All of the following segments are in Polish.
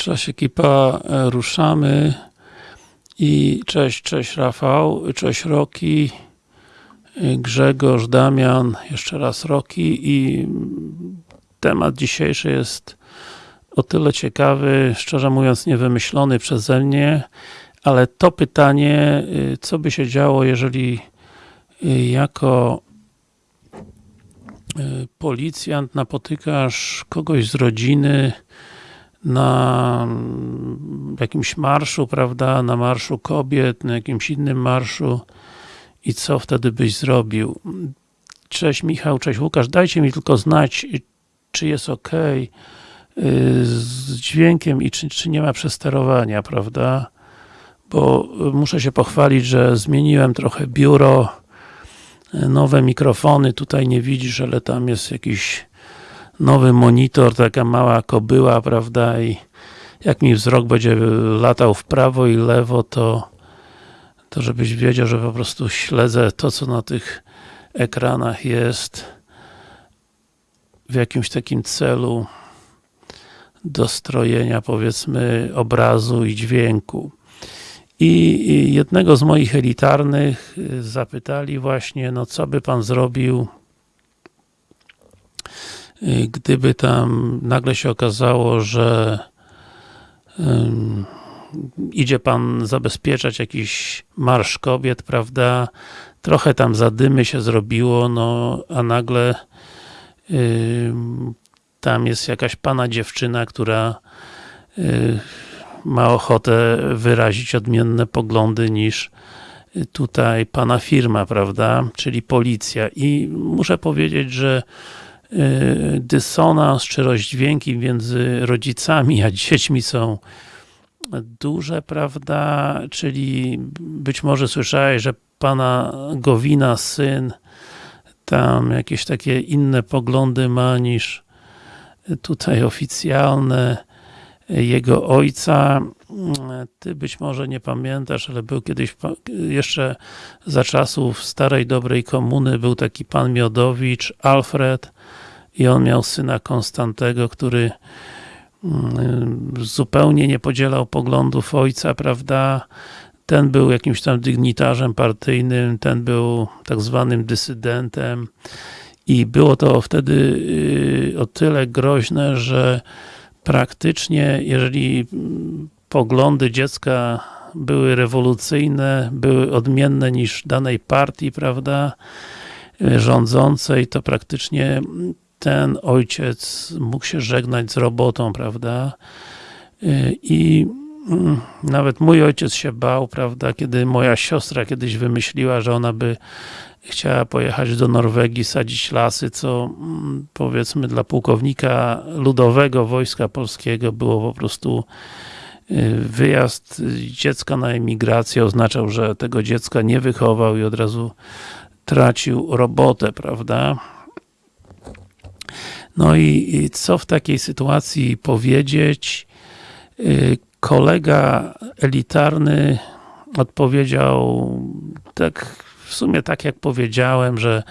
Cześć ekipa, e, ruszamy. I cześć, cześć Rafał, cześć Roki, e, Grzegorz, Damian, jeszcze raz Roki. I temat dzisiejszy jest o tyle ciekawy, szczerze mówiąc niewymyślony przeze mnie, ale to pytanie, e, co by się działo, jeżeli jako policjant napotykasz kogoś z rodziny, na jakimś marszu, prawda, na marszu kobiet, na jakimś innym marszu i co wtedy byś zrobił? Cześć Michał, cześć Łukasz, dajcie mi tylko znać, czy jest ok z dźwiękiem i czy, czy nie ma przesterowania, prawda? Bo muszę się pochwalić, że zmieniłem trochę biuro, nowe mikrofony, tutaj nie widzisz, ale tam jest jakiś nowy monitor, taka mała kobyła, prawda, i jak mi wzrok będzie latał w prawo i lewo, to to żebyś wiedział, że po prostu śledzę to, co na tych ekranach jest w jakimś takim celu dostrojenia, powiedzmy, obrazu i dźwięku. I jednego z moich elitarnych zapytali właśnie, no co by pan zrobił gdyby tam nagle się okazało, że idzie pan zabezpieczać jakiś marsz kobiet, prawda, trochę tam zadymy się zrobiło, no, a nagle tam jest jakaś pana dziewczyna, która ma ochotę wyrazić odmienne poglądy niż tutaj pana firma, prawda, czyli policja. I muszę powiedzieć, że Y, dysonans czy rozdźwięki między rodzicami a dziećmi są duże, prawda, czyli być może słyszałeś, że pana Gowina, syn, tam jakieś takie inne poglądy ma niż tutaj oficjalne jego ojca. Ty być może nie pamiętasz, ale był kiedyś, jeszcze za czasów starej, dobrej komuny, był taki pan Miodowicz, Alfred, i on miał syna Konstantego, który mm, zupełnie nie podzielał poglądów ojca, prawda? Ten był jakimś tam dygnitarzem partyjnym, ten był tak zwanym dysydentem i było to wtedy y, o tyle groźne, że praktycznie, jeżeli mm, poglądy dziecka były rewolucyjne, były odmienne niż danej partii, prawda, y, rządzącej, to praktycznie ten ojciec mógł się żegnać z robotą, prawda? Y, I mm, nawet mój ojciec się bał, prawda, kiedy moja siostra kiedyś wymyśliła, że ona by chciała pojechać do Norwegii, sadzić lasy, co mm, powiedzmy dla pułkownika ludowego Wojska Polskiego było po prostu y, wyjazd dziecka na emigrację oznaczał, że tego dziecka nie wychował i od razu tracił robotę, prawda? No i, co w takiej sytuacji powiedzieć? Y, kolega elitarny odpowiedział tak, w sumie tak jak powiedziałem, że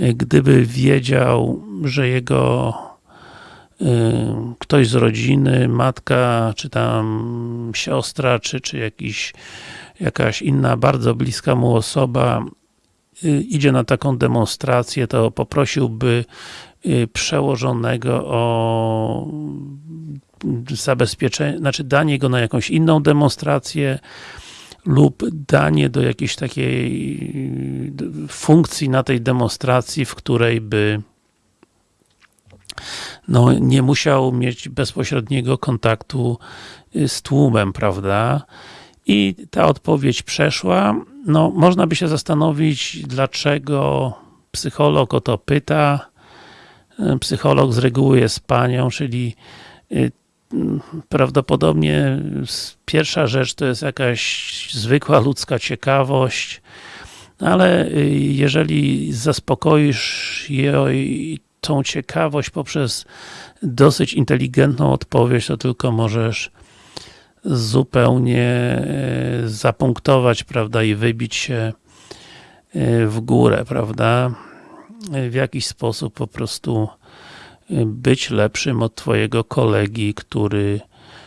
y, gdyby wiedział, że jego y, ktoś z rodziny, matka, czy tam siostra, czy, czy jakiś, jakaś inna bardzo bliska mu osoba idzie na taką demonstrację, to poprosiłby Y, przełożonego o zabezpieczenie, znaczy danie go na jakąś inną demonstrację lub danie do jakiejś takiej y, funkcji na tej demonstracji, w której by no, nie musiał mieć bezpośredniego kontaktu y, z tłumem, prawda? I ta odpowiedź przeszła. No, można by się zastanowić, dlaczego psycholog o to pyta, psycholog z reguły jest panią, czyli y, prawdopodobnie pierwsza rzecz to jest jakaś zwykła ludzka ciekawość, ale y, jeżeli zaspokoisz jej tą ciekawość poprzez dosyć inteligentną odpowiedź, to tylko możesz zupełnie y, zapunktować, prawda, i wybić się w górę, prawda w jakiś sposób po prostu być lepszym od twojego kolegi, który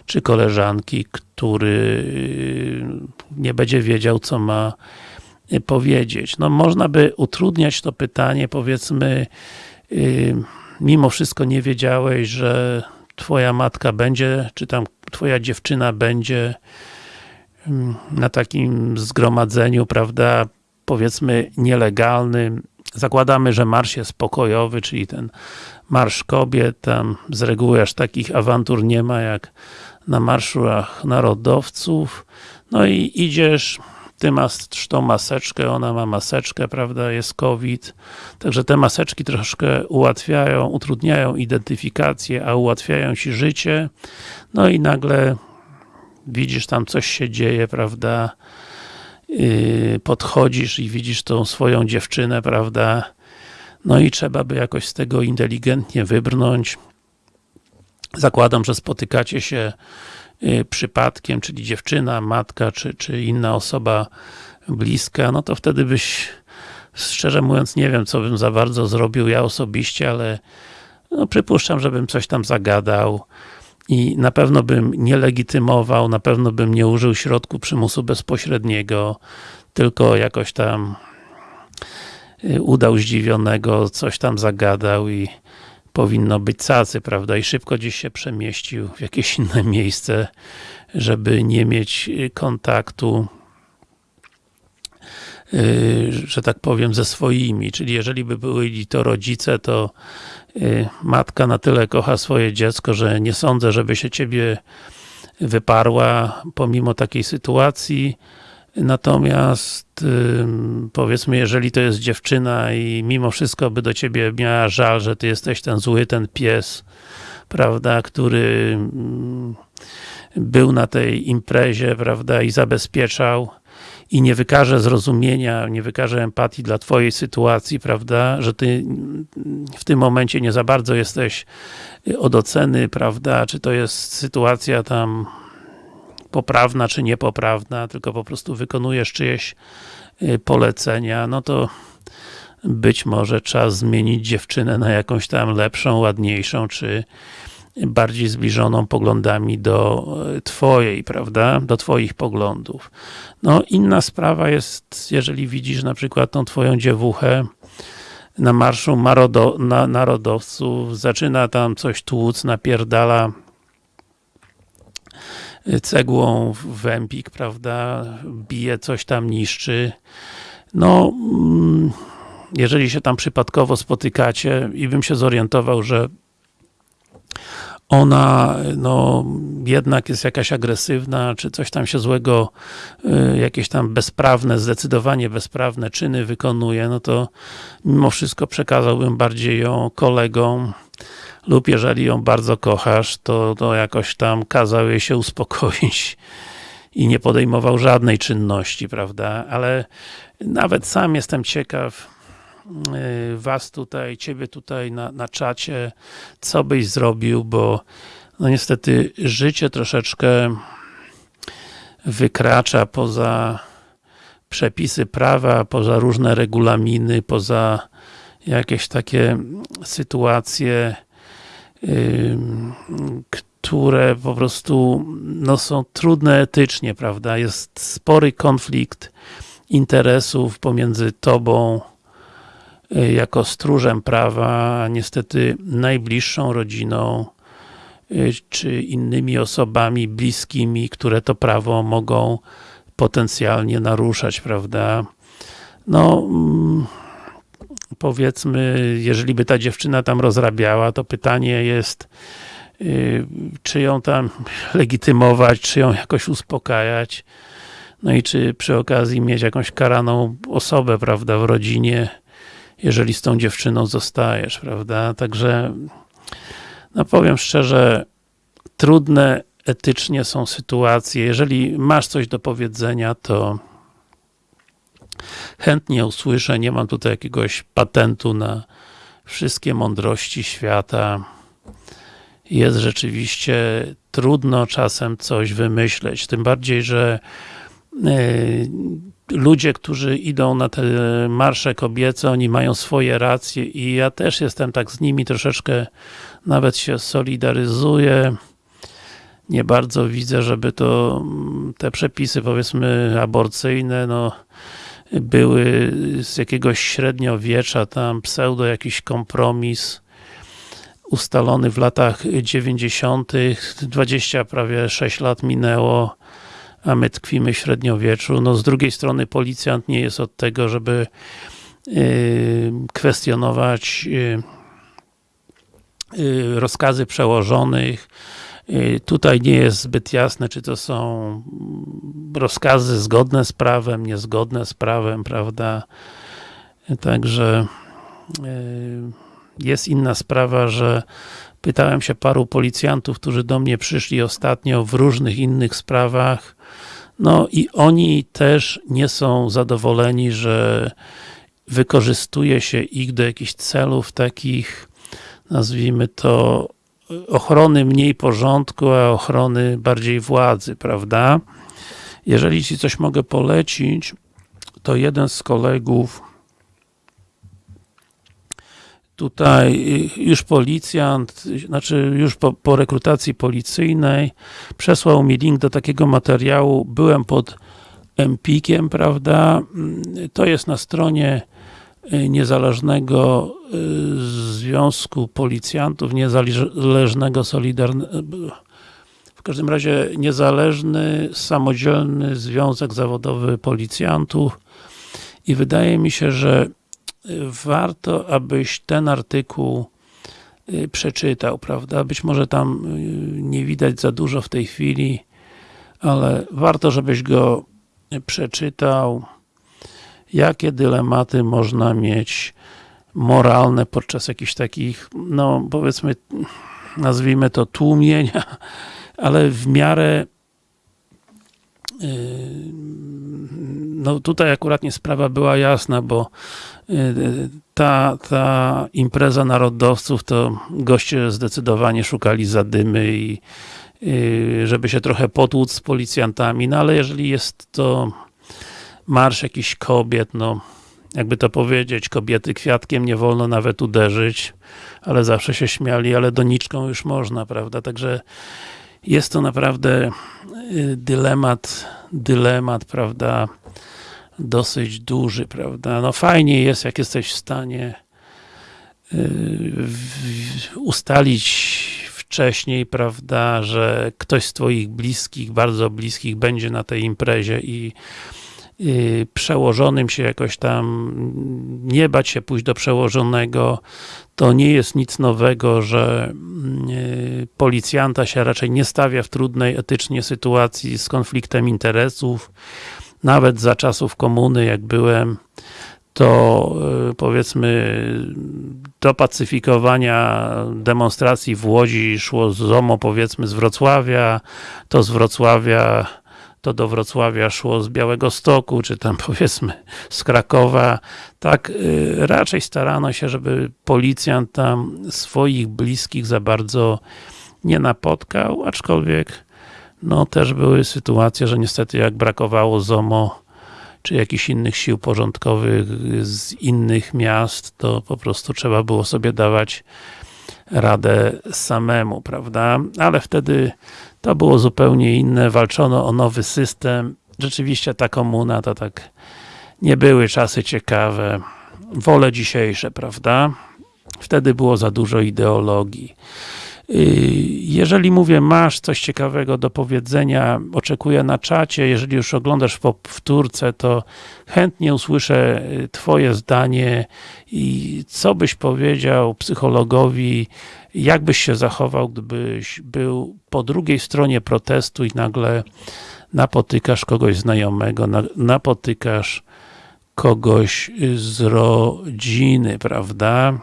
czy koleżanki, który nie będzie wiedział, co ma powiedzieć. No można by utrudniać to pytanie, powiedzmy, mimo wszystko nie wiedziałeś, że twoja matka będzie, czy tam twoja dziewczyna będzie mm, na takim zgromadzeniu, prawda, powiedzmy nielegalnym. Zakładamy, że marsz jest pokojowy, czyli ten marsz kobiet, tam z reguły aż takich awantur nie ma jak na marszach narodowców. No i idziesz, ty masz tą maseczkę, ona ma maseczkę, prawda, jest COVID. Także te maseczki troszkę ułatwiają, utrudniają identyfikację, a ułatwiają ci życie. No i nagle widzisz tam coś się dzieje, prawda, yy, podchodzisz i widzisz tą swoją dziewczynę, prawda, no i trzeba by jakoś z tego inteligentnie wybrnąć. Zakładam, że spotykacie się przypadkiem, czyli dziewczyna, matka, czy, czy inna osoba bliska, no to wtedy byś, szczerze mówiąc, nie wiem, co bym za bardzo zrobił ja osobiście, ale no, przypuszczam, żebym coś tam zagadał i na pewno bym nie legitymował, na pewno bym nie użył środku przymusu bezpośredniego, tylko jakoś tam y, udał zdziwionego, coś tam zagadał i powinno być cacy, prawda, i szybko gdzieś się przemieścił w jakieś inne miejsce, żeby nie mieć y, kontaktu y, że tak powiem, ze swoimi, czyli jeżeli by byli to rodzice, to y, matka na tyle kocha swoje dziecko, że nie sądzę, żeby się ciebie wyparła pomimo takiej sytuacji, Natomiast powiedzmy, jeżeli to jest dziewczyna i mimo wszystko by do ciebie miała żal, że ty jesteś ten zły, ten pies, prawda, który był na tej imprezie, prawda, i zabezpieczał i nie wykaże zrozumienia, nie wykaże empatii dla twojej sytuacji, prawda, że ty w tym momencie nie za bardzo jesteś od oceny, prawda, czy to jest sytuacja tam poprawna czy niepoprawna, tylko po prostu wykonujesz czyjeś y, polecenia, no to być może czas zmienić dziewczynę na jakąś tam lepszą, ładniejszą, czy bardziej zbliżoną poglądami do y, twojej, prawda? Do twoich poglądów. No, inna sprawa jest, jeżeli widzisz na przykład tą twoją dziewuchę na marszu na narodowców, zaczyna tam coś tłuc, napierdala cegłą w Empik, prawda, bije, coś tam niszczy. No, mm, jeżeli się tam przypadkowo spotykacie i bym się zorientował, że ona no, jednak jest jakaś agresywna, czy coś tam się złego, y, jakieś tam bezprawne, zdecydowanie bezprawne czyny wykonuje, no to mimo wszystko przekazałbym bardziej ją kolegom, lub jeżeli ją bardzo kochasz, to, to jakoś tam kazał jej się uspokoić i nie podejmował żadnej czynności, prawda? Ale nawet sam jestem ciekaw y, was tutaj, ciebie tutaj na, na czacie, co byś zrobił, bo no niestety życie troszeczkę wykracza poza przepisy prawa, poza różne regulaminy, poza jakieś takie sytuacje które po prostu no, są trudne etycznie, prawda? Jest spory konflikt interesów pomiędzy tobą y, jako stróżem prawa, a niestety najbliższą rodziną y, czy innymi osobami bliskimi, które to prawo mogą potencjalnie naruszać, prawda? No, mm, powiedzmy, jeżeli by ta dziewczyna tam rozrabiała, to pytanie jest, yy, czy ją tam legitymować, czy ją jakoś uspokajać, no i czy przy okazji mieć jakąś karaną osobę, prawda, w rodzinie, jeżeli z tą dziewczyną zostajesz, prawda, także no powiem szczerze, trudne etycznie są sytuacje, jeżeli masz coś do powiedzenia, to chętnie usłyszę, nie mam tutaj jakiegoś patentu na wszystkie mądrości świata. Jest rzeczywiście trudno czasem coś wymyśleć, tym bardziej, że y, ludzie, którzy idą na te marsze kobiece, oni mają swoje racje i ja też jestem tak z nimi troszeczkę, nawet się solidaryzuję. nie bardzo widzę, żeby to mm, te przepisy powiedzmy aborcyjne, no były z jakiegoś średniowiecza, tam pseudo jakiś kompromis ustalony w latach 90. 20 prawie 6 lat minęło, a my tkwimy w średniowieczu. No z drugiej strony policjant nie jest od tego, żeby yy, kwestionować yy, yy, rozkazy przełożonych, Y, tutaj nie jest zbyt jasne, czy to są rozkazy zgodne z prawem, niezgodne z prawem, prawda? Także y, jest inna sprawa, że pytałem się paru policjantów, którzy do mnie przyszli ostatnio w różnych innych sprawach, no i oni też nie są zadowoleni, że wykorzystuje się ich do jakichś celów takich, nazwijmy to, ochrony mniej porządku, a ochrony bardziej władzy, prawda? Jeżeli Ci coś mogę polecić, to jeden z kolegów tutaj już policjant, znaczy już po, po rekrutacji policyjnej przesłał mi link do takiego materiału, byłem pod Empikiem, prawda? To jest na stronie niezależnego y, Związku Policjantów, niezależnego Solidarnego w każdym razie niezależny, samodzielny Związek Zawodowy Policjantów i wydaje mi się, że warto, abyś ten artykuł y, przeczytał, prawda? Być może tam nie widać za dużo w tej chwili, ale warto, żebyś go przeczytał, jakie dylematy można mieć moralne podczas jakichś takich, no powiedzmy, nazwijmy to tłumienia, ale w miarę yy, no tutaj akurat nie sprawa była jasna, bo yy, ta, ta impreza narodowców to goście zdecydowanie szukali zadymy i yy, żeby się trochę potłuc z policjantami, no ale jeżeli jest to marsz jakichś kobiet, no jakby to powiedzieć, kobiety kwiatkiem nie wolno nawet uderzyć, ale zawsze się śmiali, ale doniczką już można, prawda, także jest to naprawdę y, dylemat, dylemat, prawda, dosyć duży, prawda, no fajnie jest, jak jesteś w stanie y, ustalić wcześniej, prawda, że ktoś z twoich bliskich, bardzo bliskich będzie na tej imprezie i przełożonym się jakoś tam, nie bać się pójść do przełożonego, to nie jest nic nowego, że y, policjanta się raczej nie stawia w trudnej etycznie sytuacji z konfliktem interesów. Nawet za czasów komuny, jak byłem, to y, powiedzmy do pacyfikowania demonstracji w Łodzi szło z ZOMO powiedzmy z Wrocławia, to z Wrocławia to do Wrocławia szło z Białego Stoku, czy tam powiedzmy z Krakowa. Tak y, raczej starano się, żeby policjant tam swoich bliskich za bardzo nie napotkał, aczkolwiek no też były sytuacje, że niestety jak brakowało ZOMO czy jakichś innych sił porządkowych z innych miast, to po prostu trzeba było sobie dawać radę samemu, prawda? Ale wtedy to było zupełnie inne, walczono o nowy system. Rzeczywiście ta komuna to tak nie były czasy ciekawe. Wolę dzisiejsze, prawda? Wtedy było za dużo ideologii. Y, jeżeli mówię, masz coś ciekawego do powiedzenia, oczekuję na czacie, jeżeli już oglądasz w powtórce, to chętnie usłyszę y, twoje zdanie i co byś powiedział psychologowi, jak byś się zachował, gdybyś był po drugiej stronie protestu i nagle napotykasz kogoś znajomego, napotykasz kogoś z rodziny, prawda?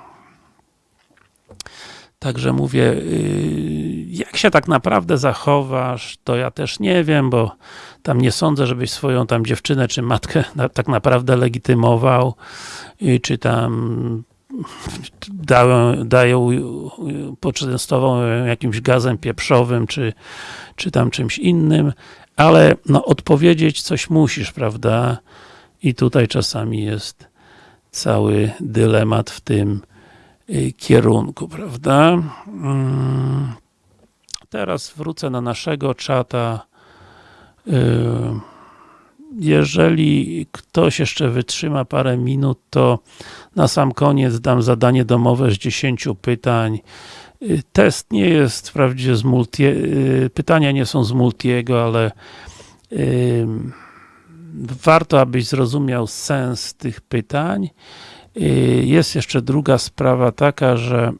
Także mówię, y, jak się tak naprawdę zachowasz, to ja też nie wiem, bo tam nie sądzę, żebyś swoją tam dziewczynę czy matkę tak naprawdę legitymował, y, czy tam dają, dają poczęstował jakimś gazem pieprzowym, czy, czy tam czymś innym, ale no odpowiedzieć coś musisz, prawda? I tutaj czasami jest cały dylemat w tym y, kierunku, prawda? Mm. teraz wrócę na naszego czata. Yy, jeżeli ktoś jeszcze wytrzyma parę minut, to na sam koniec dam zadanie domowe z 10 pytań. Yy, test nie jest wprawdzie z multi, yy, pytania nie są z multiego, ale warto, abyś zrozumiał sens tych pytań. Jest jeszcze druga sprawa taka, że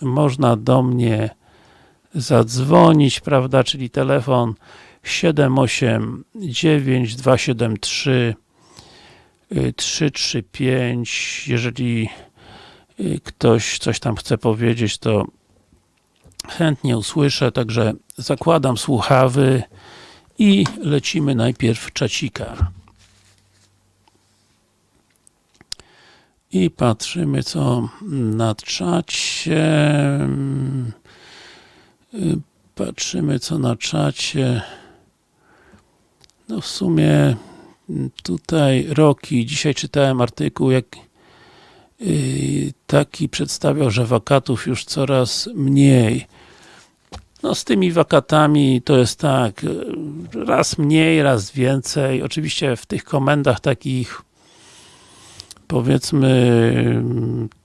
można do mnie zadzwonić, prawda, czyli telefon 789 273 335 jeżeli y, ktoś coś tam chce powiedzieć, to chętnie usłyszę, także zakładam słuchawy i lecimy najpierw czacika. I patrzymy co na czacie. Patrzymy co na czacie. No w sumie tutaj Roki, dzisiaj czytałem artykuł, jak y, taki przedstawiał, że wakatów już coraz mniej. No z tymi wakatami to jest tak, raz mniej, raz więcej. Oczywiście w tych komendach takich powiedzmy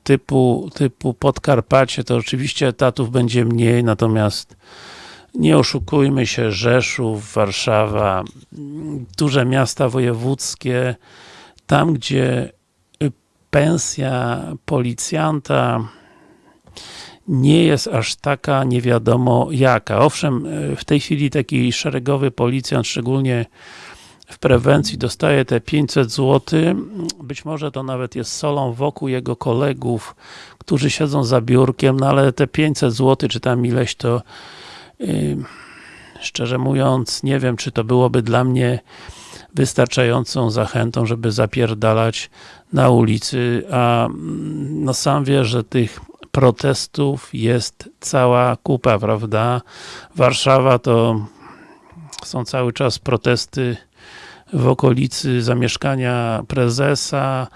typu, typu Podkarpacie, to oczywiście etatów będzie mniej, natomiast nie oszukujmy się, Rzeszów, Warszawa, duże miasta wojewódzkie, tam gdzie pensja policjanta nie jest aż taka nie wiadomo jaka. Owszem, w tej chwili taki szeregowy policjant, szczególnie w prewencji dostaje te 500 zł, być może to nawet jest solą wokół jego kolegów, którzy siedzą za biurkiem, no ale te 500 zł, czy tam ileś to szczerze mówiąc, nie wiem, czy to byłoby dla mnie wystarczającą zachętą, żeby zapierdalać na ulicy, a no sam wie, że tych protestów jest cała kupa, prawda? Warszawa to są cały czas protesty w okolicy zamieszkania prezesa,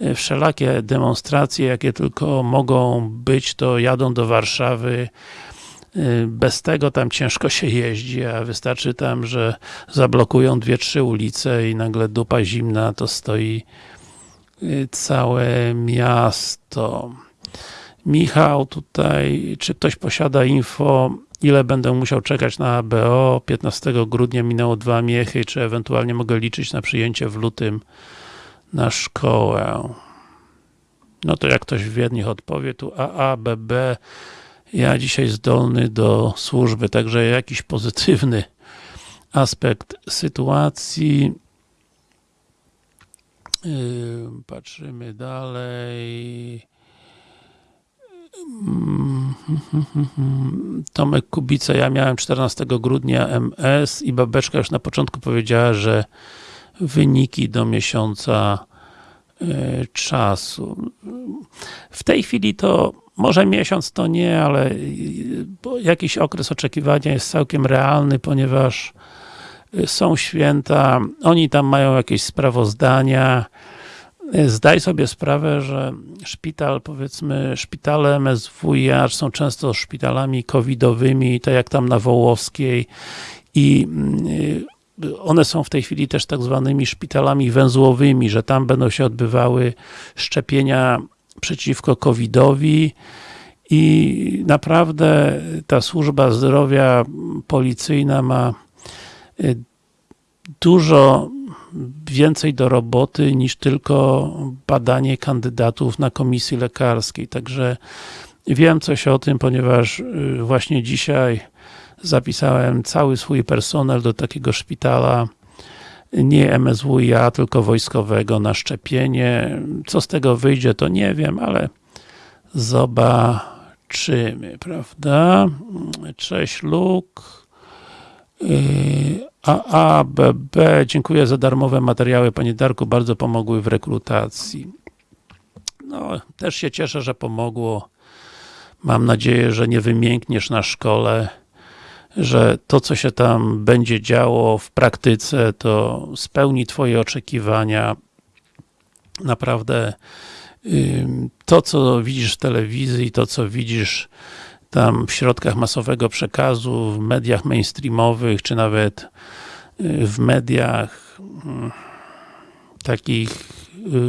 e, wszelakie demonstracje, jakie tylko mogą być, to jadą do Warszawy. E, bez tego tam ciężko się jeździ, a wystarczy tam, że zablokują dwie, trzy ulice i nagle dupa zimna, to stoi e, całe miasto. Michał tutaj, czy ktoś posiada info, ile będę musiał czekać na ABO, 15 grudnia minęło dwa miechy, czy ewentualnie mogę liczyć na przyjęcie w lutym na szkołę. No to jak ktoś w Wiedniach odpowie, tu AA, BB, ja dzisiaj zdolny do służby, także jakiś pozytywny aspekt sytuacji. Patrzymy dalej. Tomek Kubica, ja miałem 14 grudnia MS i babeczka już na początku powiedziała, że wyniki do miesiąca e, czasu. W tej chwili to może miesiąc to nie, ale jakiś okres oczekiwania jest całkiem realny, ponieważ e, są święta, oni tam mają jakieś sprawozdania, Zdaj sobie sprawę, że szpital, powiedzmy, szpitale MSWiA są często szpitalami covidowymi, tak jak tam na Wołowskiej i y, one są w tej chwili też tak zwanymi szpitalami węzłowymi, że tam będą się odbywały szczepienia przeciwko covidowi i naprawdę ta służba zdrowia policyjna ma y, dużo więcej do roboty niż tylko badanie kandydatów na komisji lekarskiej. Także wiem coś o tym, ponieważ y, właśnie dzisiaj zapisałem cały swój personel do takiego szpitala nie MSWiA, tylko wojskowego na szczepienie. Co z tego wyjdzie, to nie wiem, ale zobaczymy, prawda? Cześć Luke. AABB, dziękuję za darmowe materiały, Panie Darku, bardzo pomogły w rekrutacji. No, też się cieszę, że pomogło. Mam nadzieję, że nie wymiękniesz na szkole, że to, co się tam będzie działo w praktyce, to spełni Twoje oczekiwania. Naprawdę to, co widzisz w telewizji, to, co widzisz tam w środkach masowego przekazu, w mediach mainstreamowych, czy nawet y, w mediach mm, takich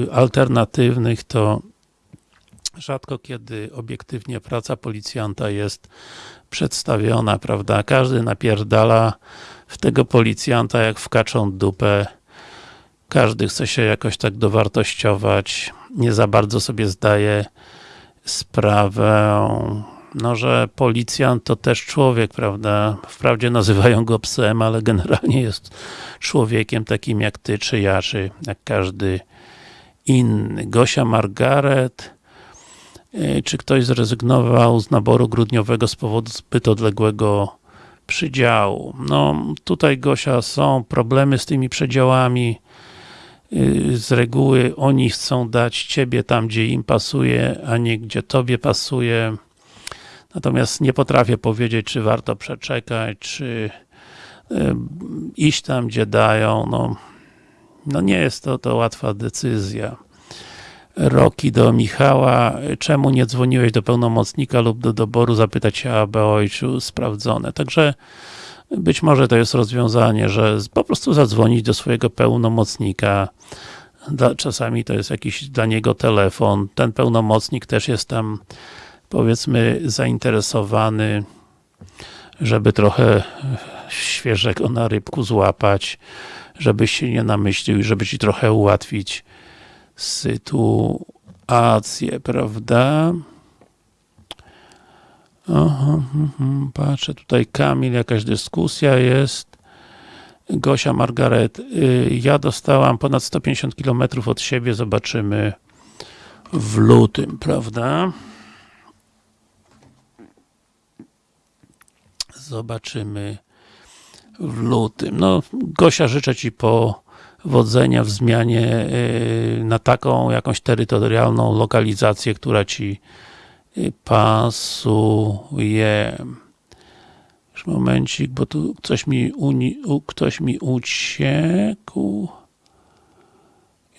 y, alternatywnych, to rzadko kiedy obiektywnie praca policjanta jest przedstawiona, prawda? Każdy napierdala w tego policjanta jak w kaczą dupę. Każdy chce się jakoś tak dowartościować. Nie za bardzo sobie zdaje sprawę, no, że policjant to też człowiek, prawda? Wprawdzie nazywają go psem, ale generalnie jest człowiekiem takim jak ty, czy ja, czy jak każdy inny. Gosia Margaret czy ktoś zrezygnował z naboru grudniowego z powodu zbyt odległego przydziału? No, tutaj Gosia, są problemy z tymi przedziałami. Y, z reguły oni chcą dać ciebie tam, gdzie im pasuje, a nie gdzie tobie pasuje. Natomiast nie potrafię powiedzieć, czy warto przeczekać, czy y, iść tam, gdzie dają. No, no nie jest to, to łatwa decyzja. Roki do Michała, czemu nie dzwoniłeś do pełnomocnika lub do doboru zapytać się, aby ojcu sprawdzone. Także być może to jest rozwiązanie, że po prostu zadzwonić do swojego pełnomocnika. Czasami to jest jakiś dla niego telefon. Ten pełnomocnik też jest tam powiedzmy zainteresowany, żeby trochę świeżego na rybku złapać, żebyś się nie namyślił i żeby ci trochę ułatwić sytuację, prawda? Aha, aha, patrzę, tutaj Kamil, jakaś dyskusja jest. Gosia, Margaret, y, ja dostałam ponad 150 km od siebie, zobaczymy w lutym, prawda? Zobaczymy w lutym. No, Gosia, życzę Ci powodzenia w zmianie y, na taką jakąś terytorialną lokalizację, która Ci pasuje. Już momencik, bo tu coś mi, uni, ktoś mi uciekł.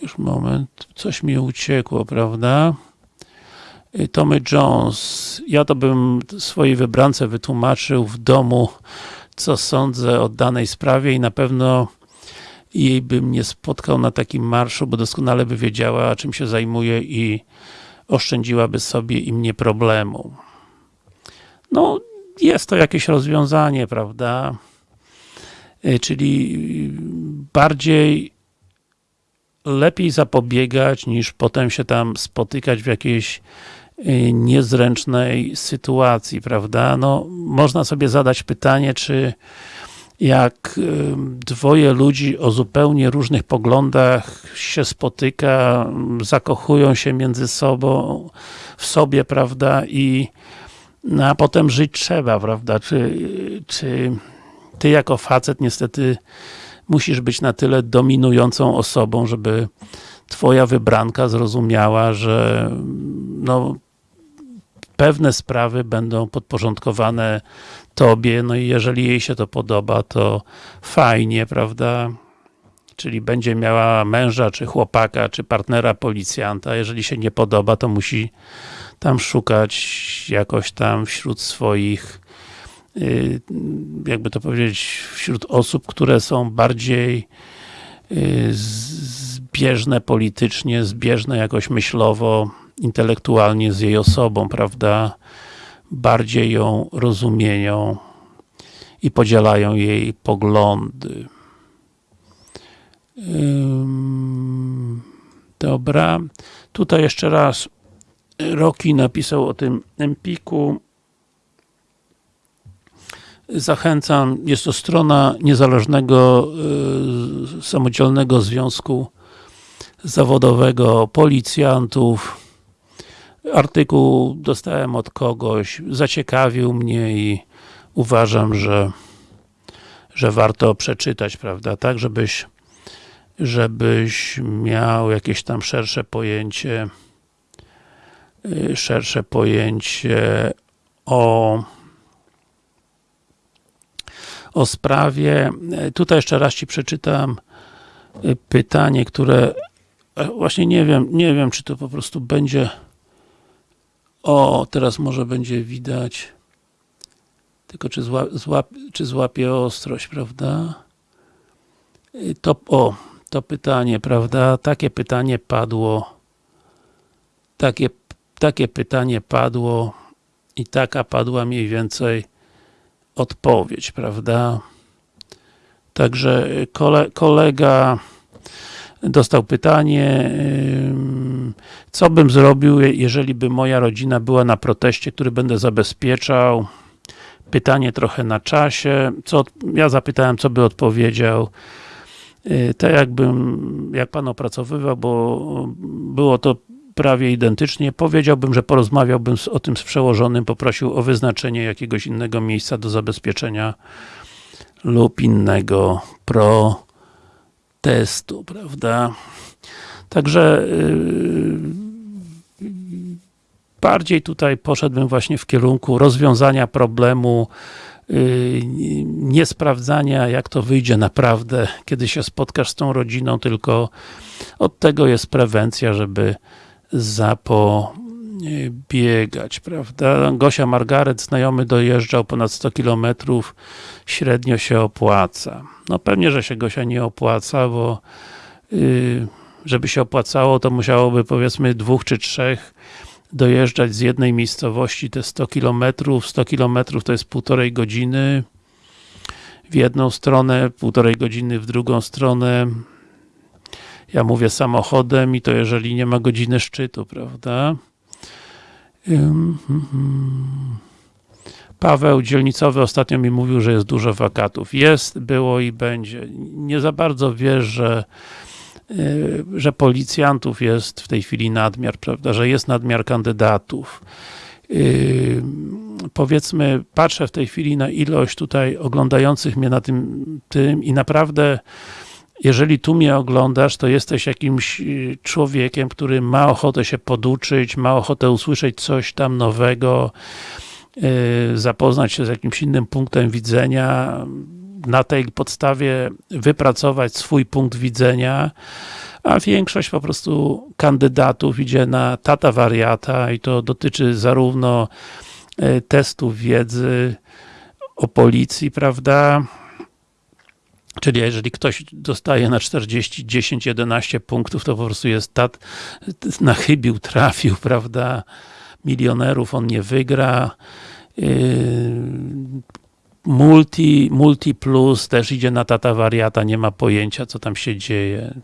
Już moment, coś mi uciekło, prawda? Tommy Jones. Ja to bym swojej wybrance wytłumaczył w domu, co sądzę o danej sprawie i na pewno jej bym nie spotkał na takim marszu, bo doskonale by wiedziała, czym się zajmuje i oszczędziłaby sobie i mnie problemu. No, jest to jakieś rozwiązanie, prawda? Y, czyli bardziej lepiej zapobiegać, niż potem się tam spotykać w jakiejś y, niezręcznej sytuacji, prawda? No, można sobie zadać pytanie, czy jak dwoje ludzi o zupełnie różnych poglądach się spotyka, zakochują się między sobą, w sobie, prawda, i no, a potem żyć trzeba, prawda, czy, czy ty jako facet niestety musisz być na tyle dominującą osobą, żeby twoja wybranka zrozumiała, że no, pewne sprawy będą podporządkowane tobie, no i jeżeli jej się to podoba, to fajnie, prawda? Czyli będzie miała męża, czy chłopaka, czy partnera policjanta, jeżeli się nie podoba, to musi tam szukać jakoś tam wśród swoich y, jakby to powiedzieć, wśród osób, które są bardziej y, zbieżne politycznie, zbieżne jakoś myślowo, intelektualnie z jej osobą, prawda? bardziej ją rozumieją i podzielają jej poglądy. Dobra. Tutaj jeszcze raz Roki napisał o tym Empiku. Zachęcam, jest to strona niezależnego, y, samodzielnego związku zawodowego policjantów, artykuł dostałem od kogoś, zaciekawił mnie i uważam, że że warto przeczytać, prawda, tak, żebyś żebyś miał jakieś tam szersze pojęcie y, szersze pojęcie o o sprawie. Tutaj jeszcze raz Ci przeczytam y, pytanie, które właśnie nie wiem, nie wiem, czy to po prostu będzie o, teraz może będzie widać. Tylko czy, zła, czy złapie ostrość, prawda? Y, To, o, to pytanie, prawda? Takie pytanie padło. Takie, takie pytanie padło i taka padła mniej więcej odpowiedź, prawda? Także kole, kolega dostał pytanie, co bym zrobił, je- jeżeli by moja rodzina była na proteście, który będę zabezpieczał. Pytanie trochę na czasie. Co, ja zapytałem, co by odpowiedział. Yy, Tak jakbym, jak pan opracowywał, bo było to prawie identycznie, powiedziałbym, że porozmawiałbym o tym z przełożonym, poprosił o wyznaczenie jakiegoś innego miejsca do zabezpieczenia lub innego protestu, prawda? Także yy, bardziej tutaj poszedłbym właśnie w kierunku rozwiązania problemu yy, nie sprawdzania, jak to wyjdzie naprawdę, kiedy się spotkasz z tą rodziną, tylko od tego jest prewencja, żeby zapobiegać, prawda? Gosia Margaret, znajomy dojeżdżał ponad 100 km, średnio się opłaca. No pewnie, że się Gosia nie opłaca, bo yy, żeby się opłacało, to musiałoby powiedzmy dwóch czy trzech dojeżdżać z jednej miejscowości te 100 km, 100 km to jest półtorej godziny w jedną stronę, półtorej godziny w drugą stronę. Ja mówię samochodem i to jeżeli nie ma godziny szczytu, prawda? Hmm, hmm. Paweł Dzielnicowy ostatnio mi mówił, że jest dużo wakatów. Jest, było i będzie. Nie za bardzo wiesz, że yy, że policjantów jest w tej chwili nadmiar, prawda, że jest nadmiar kandydatów. Yy, powiedzmy, patrzę w tej chwili na ilość tutaj oglądających mnie na tym, tym i naprawdę jeżeli tu mnie oglądasz, to jesteś jakimś yy, człowiekiem, który ma ochotę się poduczyć, ma ochotę usłyszeć coś tam nowego, yy, zapoznać się z jakimś innym punktem widzenia, na tej podstawie wypracować swój punkt widzenia, a większość po prostu kandydatów idzie na tata wariata i to dotyczy zarówno e, testów wiedzy o policji, prawda? Czyli jeżeli ktoś dostaje na 40, 10, 11 punktów, to po prostu jest tat, nachybił, trafił, prawda? Milionerów on nie wygra. Yy, multi, multi plus też idzie na tata wariata, nie ma pojęcia co tam się dzieje.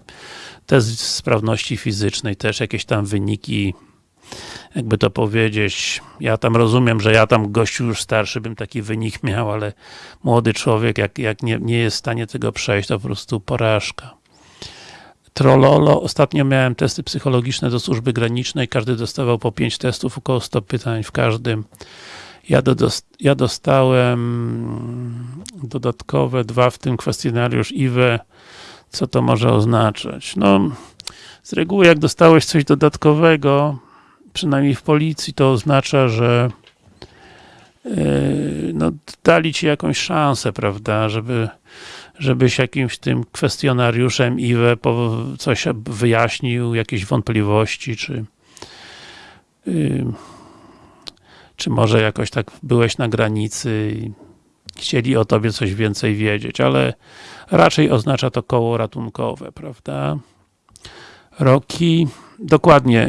Test sprawności fizycznej, też jakieś tam wyniki jakby to powiedzieć, ja tam rozumiem, że ja tam gościu już starszy bym taki wynik miał, ale młody człowiek jak, jak nie, nie jest w stanie tego przejść, to po prostu porażka. Trollolo, ostatnio miałem testy psychologiczne do służby granicznej, każdy dostawał po 5 testów, około 100 pytań w każdym. Ja, do, ja dostałem dodatkowe dwa, w tym kwestionariusz IWE. Co to może oznaczać? No, z reguły jak dostałeś coś dodatkowego, przynajmniej w policji, to oznacza, że yy, no, dali ci jakąś szansę, prawda, żeby żebyś jakimś tym kwestionariuszem IWE coś wyjaśnił, jakieś wątpliwości, czy yy, czy może jakoś tak byłeś na granicy i chcieli o tobie coś więcej wiedzieć, ale raczej oznacza to koło ratunkowe, prawda? Roki, dokładnie,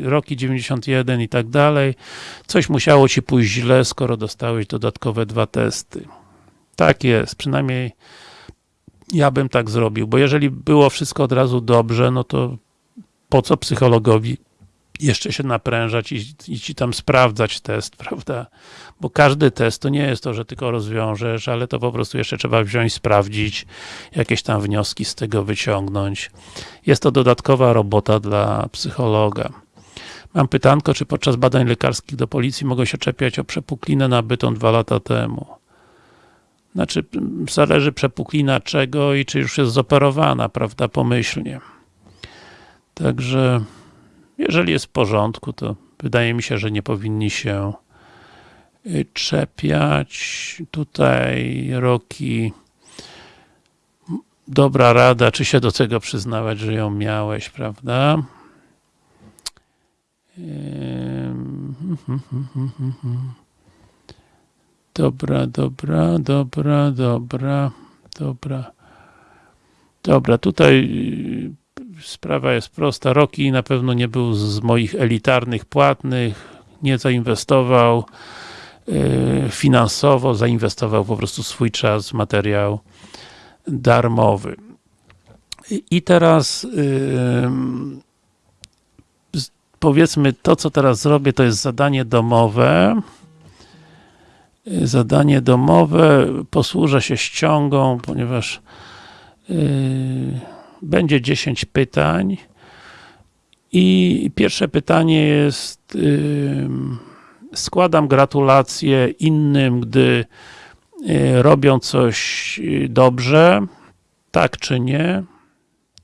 yy, roki 91 i tak dalej. Coś musiało ci pójść źle, skoro dostałeś dodatkowe dwa testy. Tak jest, przynajmniej ja bym tak zrobił, bo jeżeli było wszystko od razu dobrze, no to po co psychologowi jeszcze się naprężać i, i ci tam sprawdzać test, prawda? Bo każdy test to nie jest to, że tylko rozwiążesz, ale to po prostu jeszcze trzeba wziąć, sprawdzić, jakieś tam wnioski z tego wyciągnąć. Jest to dodatkowa robota dla psychologa. Mam pytanko, czy podczas badań lekarskich do policji mogę się czepiać o przepuklinę nabytą dwa lata temu? Znaczy, zależy przepuklina czego i czy już jest zoperowana, prawda, pomyślnie. Także jeżeli jest w porządku, to wydaje mi się, że nie powinni się czepiać. Tutaj Roki dobra rada, czy się do tego przyznawać, że ją miałeś, prawda? Dobra, dobra, dobra, dobra, dobra. Dobra, tutaj y, sprawa jest prosta. Roki na pewno nie był z moich elitarnych płatnych, nie zainwestował y, finansowo, zainwestował po prostu swój czas w materiał darmowy. I- teraz z- powiedzmy to, co teraz zrobię, to jest zadanie domowe. Y, Zadanie domowe, posłużę się ściągą, ponieważ będzie 10 pytań i pierwsze pytanie jest ym, składam gratulacje innym, gdy y, robią coś y, dobrze, tak czy nie?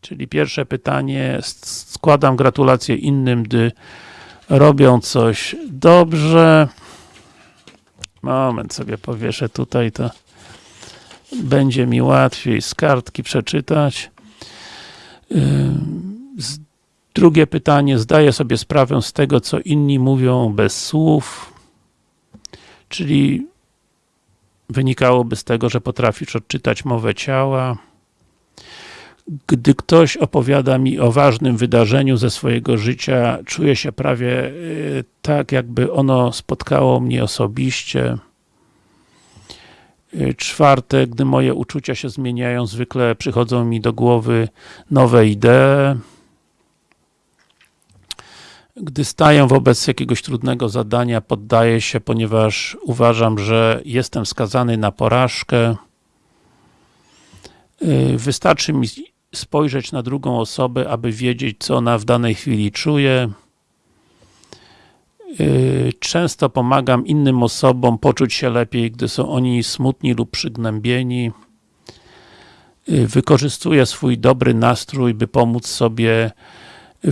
Czyli pierwsze pytanie, składam gratulacje innym, gdy robią coś dobrze. Moment sobie powieszę tutaj, to będzie mi łatwiej z kartki przeczytać. Z- Drugie pytanie, zdaję sobie sprawę z tego, co inni mówią bez słów, czyli wynikałoby z tego, że potrafisz odczytać mowę ciała. Gdy ktoś opowiada mi o ważnym wydarzeniu ze swojego życia, czuję się prawie y, tak, jakby ono spotkało mnie osobiście. Y, Czwarte, gdy moje uczucia się zmieniają, zwykle przychodzą mi do głowy nowe idee. Gdy staję wobec jakiegoś trudnego zadania, poddaję się, ponieważ uważam, że jestem skazany na porażkę. Y, Wystarczy mi spojrzeć na drugą osobę, aby wiedzieć, co ona w danej chwili czuje. Y, Często pomagam innym osobom poczuć się lepiej, gdy są oni smutni lub przygnębieni. Y, Wykorzystuję swój dobry nastrój, by pomóc sobie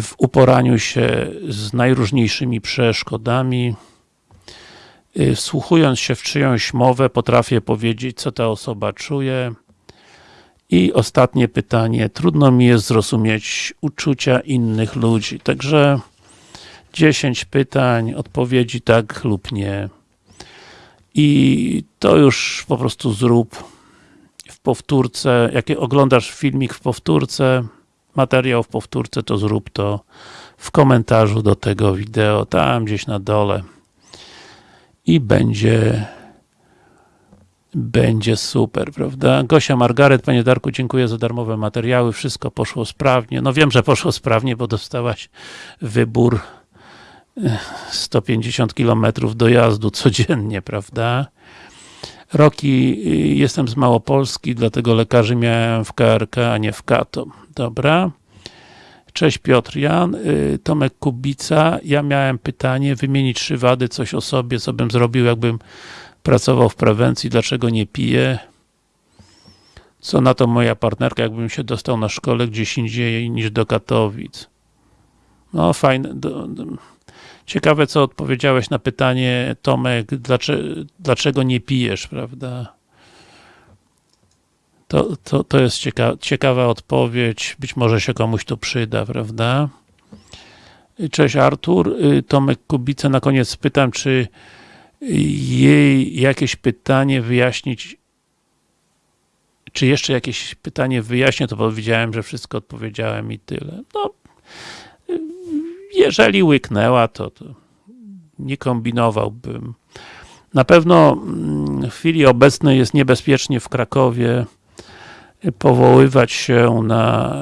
w uporaniu się z najróżniejszymi przeszkodami. Y, Wsłuchując się w czyjąś mowę, potrafię powiedzieć, co ta osoba czuje. I ostatnie pytanie. Trudno mi jest zrozumieć uczucia innych ludzi. Także 10 pytań, odpowiedzi tak lub nie. I to już po prostu zrób w powtórce. Jak oglądasz filmik w powtórce, materiał w powtórce, to zrób to w komentarzu do tego wideo, tam gdzieś na dole. I będzie będzie super, prawda? Gosia Margaret, Panie Darku, dziękuję za darmowe materiały, wszystko poszło sprawnie. No wiem, że poszło sprawnie, bo dostałaś wybór 150 km dojazdu codziennie, prawda? Roki, y, jestem z Małopolski, dlatego lekarzy miałem w KRK, a nie w Kato. Dobra. Cześć Piotr Jan, Y, Tomek Kubica. Ja miałem pytanie, wymienić trzy wady, coś o sobie, co bym zrobił, jakbym pracował w prewencji, dlaczego nie piję? Co na to moja partnerka, jakbym się dostał na szkole gdzieś indziej niż do Katowic? No fajne. Do, do. Ciekawe, co odpowiedziałeś na pytanie, Tomek, dlaczego, dlaczego nie pijesz, prawda? To, to, to jest cieka ciekawa odpowiedź, być może się komuś to przyda, prawda? Cześć Artur, Y, Tomek Kubica, na koniec pytam, czy jej jakieś pytanie wyjaśnić, czy jeszcze jakieś pytanie wyjaśnię, to powiedziałem, że wszystko odpowiedziałem i tyle. No, y, jeżeli łyknęła, to, to nie kombinowałbym. Na pewno mm, w chwili obecnej jest niebezpiecznie w Krakowie powoływać się na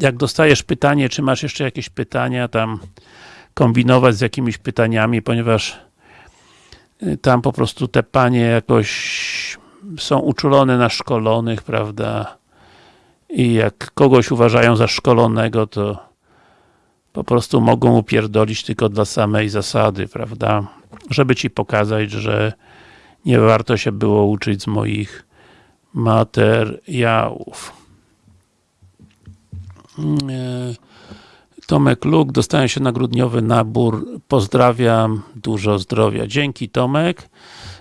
jak dostajesz pytanie, czy masz jeszcze jakieś pytania, tam kombinować z jakimiś pytaniami, ponieważ y, tam po prostu te panie jakoś są uczulone na szkolonych, prawda? I jak kogoś uważają za szkolonego, to po prostu mogą upierdolić tylko dla samej zasady, prawda? Żeby ci pokazać, że nie warto się było uczyć z moich materiałów. Tomek Luk, dostałem się na grudniowy nabór. Pozdrawiam, dużo zdrowia. Dzięki Tomek.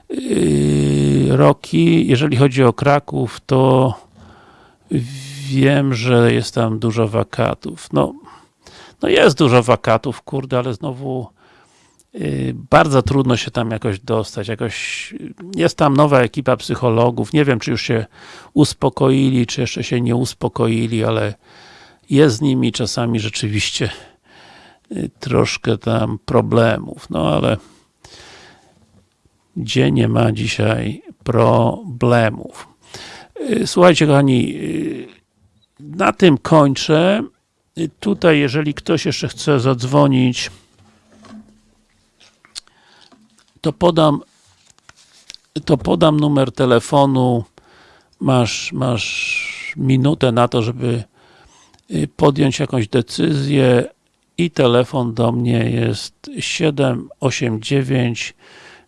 Yy, Roki, jeżeli chodzi o Kraków, to wiem, że jest tam dużo wakatów. No, no jest dużo wakatów, kurde, ale znowu y, bardzo trudno się tam jakoś dostać, jakoś jest tam nowa ekipa psychologów, nie wiem czy już się uspokoili, czy jeszcze się nie uspokoili, ale jest z nimi czasami rzeczywiście y, troszkę tam problemów, no ale gdzie nie ma dzisiaj problemów. Y, słuchajcie kochani, na tym kończę. Tutaj, jeżeli ktoś jeszcze chce zadzwonić, to podam to podam numer telefonu. Masz, masz minutę na to, żeby y, podjąć jakąś decyzję i telefon do mnie jest 789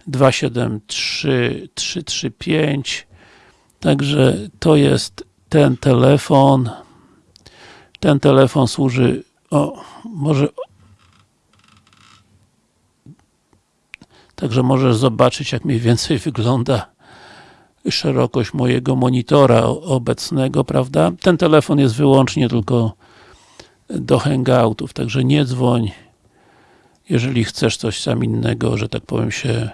273 335 Także to jest ten telefon. Ten telefon służy, o, może Także możesz zobaczyć, jak mniej więcej wygląda szerokość mojego monitora obecnego, prawda? Ten telefon jest wyłącznie tylko do hangoutów, także nie dzwoń, jeżeli chcesz coś sam innego, że tak powiem się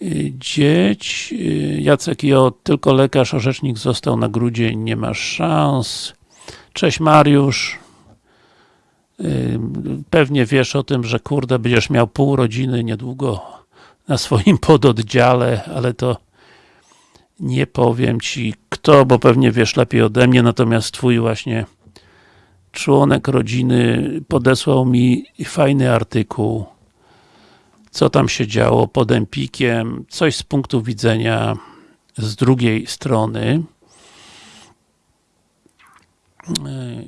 dowiedzieć. Jacek Jo, tylko lekarz, orzecznik został na grudzień, nie masz szans. Cześć Mariusz. Pewnie wiesz o tym, że kurde, będziesz miał pół rodziny niedługo na swoim pododdziale, ale to nie powiem ci kto, bo pewnie wiesz lepiej ode mnie, natomiast twój właśnie członek rodziny podesłał mi fajny artykuł, co tam się działo pod Empikiem, coś z punktu widzenia z drugiej strony.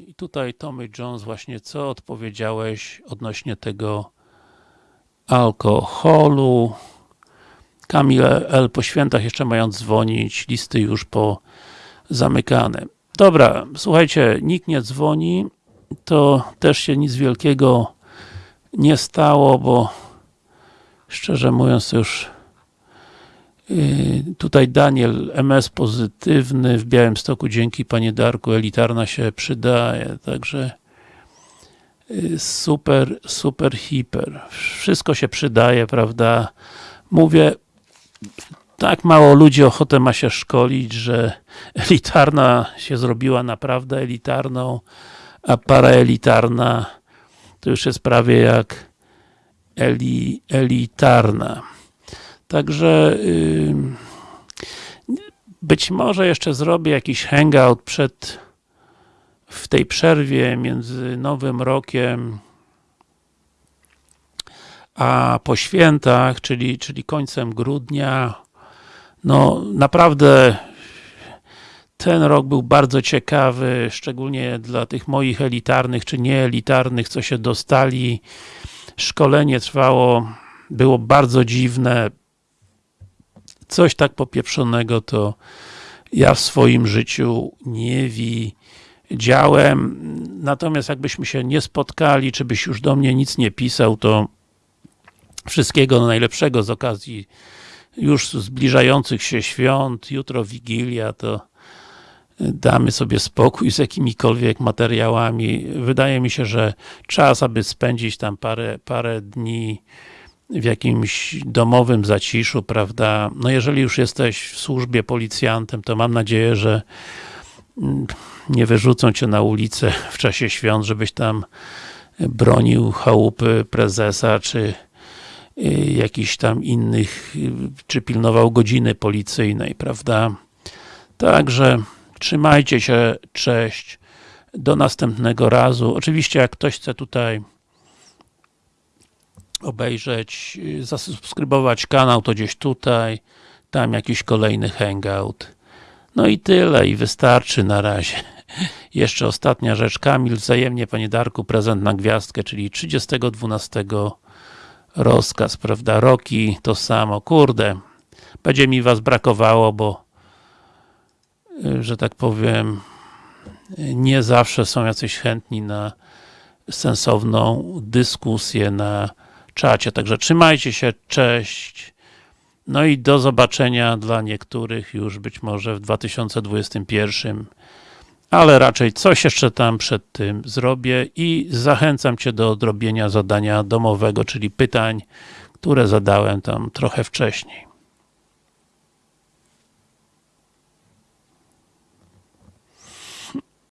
I tutaj Tommy Jones właśnie co odpowiedziałeś odnośnie tego alkoholu. Kamil L. po świętach jeszcze mają dzwonić, listy już po zamykane. Dobra, słuchajcie, nikt nie dzwoni, to też się nic wielkiego nie stało, bo szczerze mówiąc już Y, tutaj Daniel, MS pozytywny w Białymstoku, dzięki Panie Darku, elitarna się przydaje, także y, super, super, hiper. Wszystko się przydaje, prawda? Mówię, tak mało ludzi ochotę ma się szkolić, że elitarna się zrobiła naprawdę elitarną, a paraelitarna to już jest prawie jak eli, elitarna. Także yy, być może jeszcze zrobię jakiś hangout przed w tej przerwie między Nowym Rokiem a po świętach, czyli, czyli końcem grudnia. No naprawdę ten rok był bardzo ciekawy, szczególnie dla tych moich elitarnych czy nieelitarnych, co się dostali. Szkolenie trwało, było bardzo dziwne, coś tak popieprzonego to ja w swoim życiu nie widziałem. Natomiast jakbyśmy się nie spotkali, czy byś już do mnie nic nie pisał, to wszystkiego najlepszego z okazji już zbliżających się świąt, jutro Wigilia, to damy sobie spokój z jakimikolwiek materiałami. Wydaje mi się, że czas, aby spędzić tam parę, parę dni w jakimś domowym zaciszu, prawda? No jeżeli już jesteś w służbie policjantem, to mam nadzieję, że mm, nie wyrzucą cię na ulicę w czasie świąt, żebyś tam bronił chałupy prezesa, czy y, jakichś tam innych, y, czy pilnował godziny policyjnej, prawda? Także trzymajcie się, cześć, do następnego razu. Oczywiście jak ktoś chce tutaj obejrzeć, zasubskrybować kanał, to gdzieś tutaj, tam jakiś kolejny hangout. No i tyle, i wystarczy na razie. Jeszcze ostatnia rzecz, Kamil, wzajemnie Panie Darku, prezent na gwiazdkę, czyli 30.12 rozkaz, prawda, roki, to samo, kurde, będzie mi Was brakowało, bo że tak powiem nie zawsze są jacyś chętni na sensowną dyskusję, na czacie. Także trzymajcie się, cześć. No i do zobaczenia dla niektórych już być może w 2021 ale raczej coś jeszcze tam przed tym zrobię i zachęcam Cię do odrobienia zadania domowego, czyli pytań, które zadałem tam trochę wcześniej.